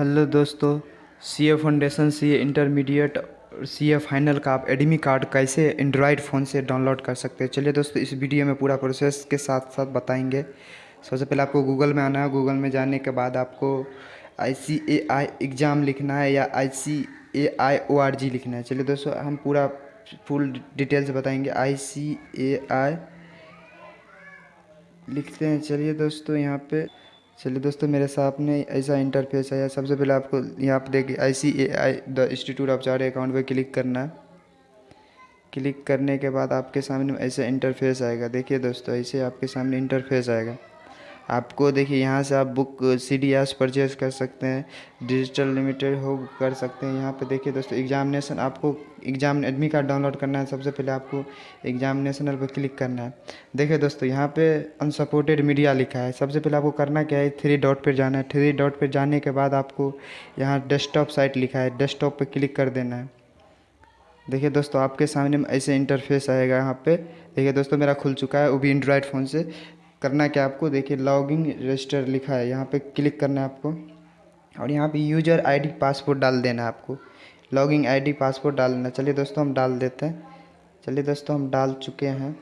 Hello दोस्तों C A foundation C A intermediate C A final का आप admit card कैसे एंड्रॉयड फ़ोन से डाउनलोड कर सकते हैं? चलिए दोस्तों, इस वीडियो में पूरा प्रोसेस के साथ साथ बताएँगे। सबसे पहले आपको गूगल में आना है। गूगल में जाने के बाद आपको आई सी ए आई एग्ज़ाम लिखना है या आई C A I O R G लिखना है। चलिए दोस्तों, हम पूरा फुल डिटेल से बताएँगे। आई सी ए आई लिखते हैं। चलिए दोस्तों, यहाँ पे चलिए दोस्तों, मेरे सामने ऐसा इंटरफेस आया सबसे पहले आपको यहाँ पर देखिए I C A I the institute of chart account पर क्लिक करना है। क्लिक करने के बाद आपके सामने ऐसा इंटरफेस आएगा। देखिए दोस्तों, ऐसे आपके सामने इंटरफेस आएगा। आपको देखिए, यहाँ से आप book C D S purchase कर सकते हैं डिजिटल लिमिटेड हो, कर सकते हैं। यहाँ पे देखिए दोस्तों एग्जामिनेशन आपको एग्ज़ाम एडमी कार्ड डाउनलोड करना है। सबसे पहले आपको एग्जामिनेशनल पर क्लिक करना है। देखिए दोस्तों, यहाँ पे अनसपोर्टेड मीडिया लिखा है। सबसे पहले आपको करना क्या है? थ्री डॉट पर जाना है। थ्री डॉट पर जाने के बाद आपको यहाँ डेस्कटॉप साइट लिखा है। डेस्कटॉप पर क्लिक कर देना है। देखिए दोस्तों, आपके सामने ऐसे इंटरफेस आएगा यहाँ पे। देखिए दोस्तों, मेरा खुल चुका है। वो भी एंड्रॉयड फ़ोन से। करना क्या आपको, देखिए लॉगिंग रजिस्टर लिखा है, यहाँ पे क्लिक करना है आपको, और यहाँ पे यूज़र आईडी पासपोर्ट डाल देना है आपको लॉगिंग आईडी पासपोर्ट डालना चलिए दोस्तों, हम डाल देते हैं। चलिए दोस्तों, हम डाल चुके हैं।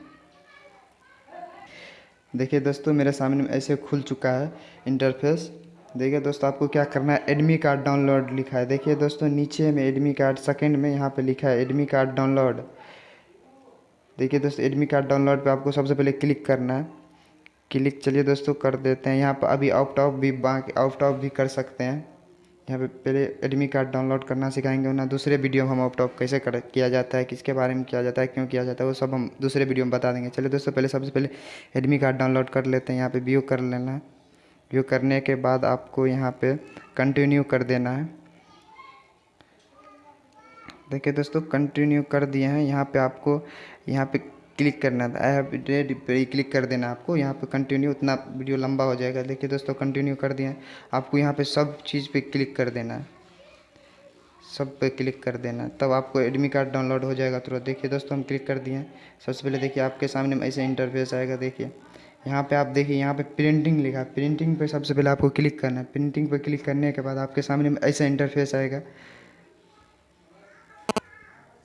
देखिए दोस्तों, मेरे सामने में ऐसे खुल चुका है इंटरफेस देखिए दोस्तों, आपको क्या करना है? एडमी कार्ड डाउनलोड लिखा है। देखिए दोस्तों, नीचे में एडमी कार्ड सेकंड में यहाँ पे लिखा है एडमी कार्ड डाउनलोड देखिए दोस्तों एडमी कार्ड डाउनलोड पे आपको सबसे पहले क्लिक करना है। क्लिक चलिए दोस्तों कर देते हैं। यहाँ पर अभी आउट ऑफ़ भी बाकी आउट ऑफ़ भी कर सकते हैं। यहाँ पे पहले एडमी कार्ड डाउनलोड करना सिखाएँगे ना दूसरे वीडियो में हम आउट ऑफ़ कैसे कर किया जाता है, किसके बारे में किया जाता है, क्यों किया जाता है, वो सब हम दूसरे वीडियो में बता देंगे। चलिए दोस्तों पहले सबसे पहले एडमी कार्ड डाउनलोड कर लेते हैं। यहाँ पर व्यू कर लेना है। व्यू करने के बाद आपको यहाँ पर कंटिन्यू कर देना है। देखिए दोस्तों कंटिन्यू कर दिए हैं। यहाँ पे आपको यहाँ पे क्लिक करना था। आई हैव रेड पे क्लिक कर देना आपको। यहाँ पे कंटिन्यू उतना वीडियो लंबा हो जाएगा। देखिए दोस्तों कंटिन्यू कर दिया। आपको यहाँ पे सब चीज़ पे क्लिक कर देना। है सब पे क्लिक कर देना। तब आपको एडमी कार्ड डाउनलोड हो जाएगा तुरंत। देखिए दोस्तों, हम क्लिक कर दिए। सबसे पहले देखिए, आपके सामने ऐसे इंटरफेस आएगा। देखिए, यहाँ पे आप देखिए, यहाँ पे प्रिंटिंग लिखा। है प्रिंटिंग पे सबसे पहले आपको क्लिक करना है। प्रिंटिंग पे क्लिक करने के बाद आपके सामने में ऐसा इंटरफेस आएगा।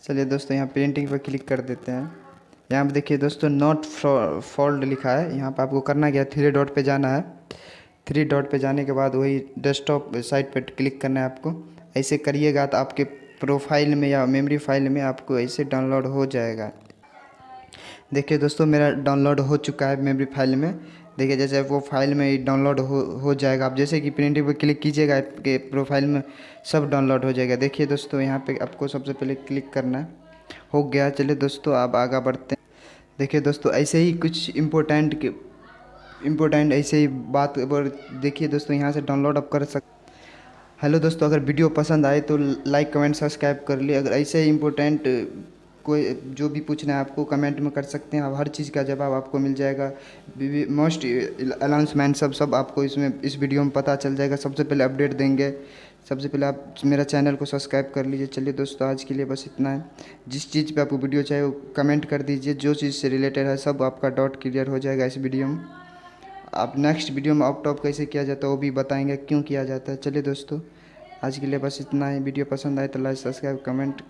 चलिए दोस्तों, यहाँ प्रिंटिंग पर क्लिक कर देते हैं। यहाँ पे देखिए दोस्तों नॉट फोल्ड लिखा है। यहाँ पे आपको करना क्या थ्री डॉट पे जाना है। थ्री डॉट पे जाने के बाद वही डेस्कटॉप साइट पे क्लिक करना है आपको। ऐसे करिएगा तो आपके प्रोफ़ाइल में या मेमोरी फ़ाइल में आपको ऐसे डाउनलोड हो जाएगा। देखिए दोस्तों, मेरा डाउनलोड हो चुका है मेमोरी फ़ाइल में। देखिए, जैसे वो फ़ाइल में डाउनलोड हो हो जाएगा। आप जैसे कि प्रिंटिंग पर क्लिक कीजिएगा, आपके प्रोफ़ाइल में सब डाउनलोड हो जाएगा। देखिए दोस्तों, यहाँ पे आपको सबसे पहले क्लिक करना है। हो गया। चलिए दोस्तों, आप आगे बढ़ते हैं। देखिए दोस्तों, ऐसे ही कुछ इम्पोर्टेंट इम्पोर्टेंट ऐसे ही बात पर देखिए दोस्तों, यहाँ से डाउनलोड आप कर सक हेलो दोस्तों, अगर वीडियो पसंद आए तो लाइक कमेंट सब्सक्राइब कर लिए अगर ऐसे ही इम्पोर्टेंट कोई जो भी पूछना है आपको कमेंट में कर सकते हैं। हर चीज़ का जवाब आपको मिल जाएगा। मोस्ट अनाउंसमेंट सब सब आपको इसमें, इस वीडियो में पता चल जाएगा। सबसे पहले अपडेट देंगे। सबसे पहले आप मेरा चैनल को सब्सक्राइब कर लीजिए। चलिए दोस्तों, आज के लिए बस इतना है। जिस चीज़ पे आपको वीडियो चाहिए, वो कमेंट कर दीजिए। जो चीज़ से रिलेटेड है, सब आपका डॉट क्लियर हो जाएगा इस वीडियो में। आप नेक्स्ट वीडियो में आउट टॉप कैसे किया जाता है, वो भी बताएँगे, क्यों किया जाता है। चलिए दोस्तों, आज के लिए बस इतना है। वीडियो पसंद आए तो लाइक, सब्सक्राइब, कमेंट